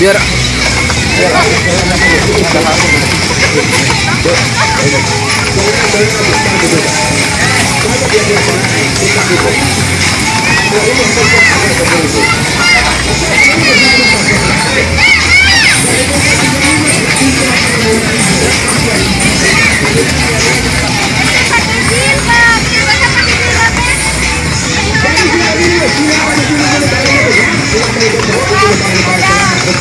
biar biar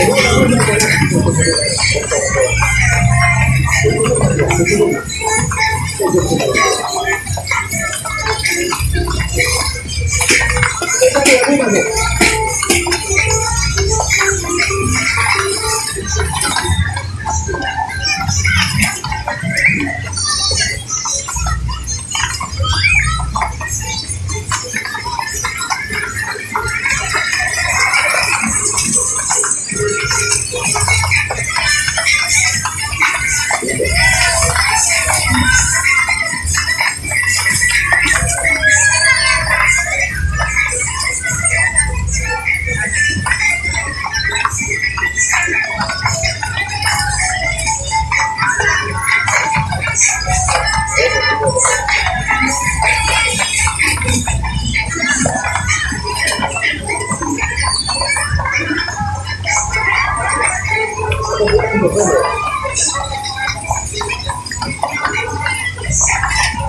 どういうことだろう? Yes.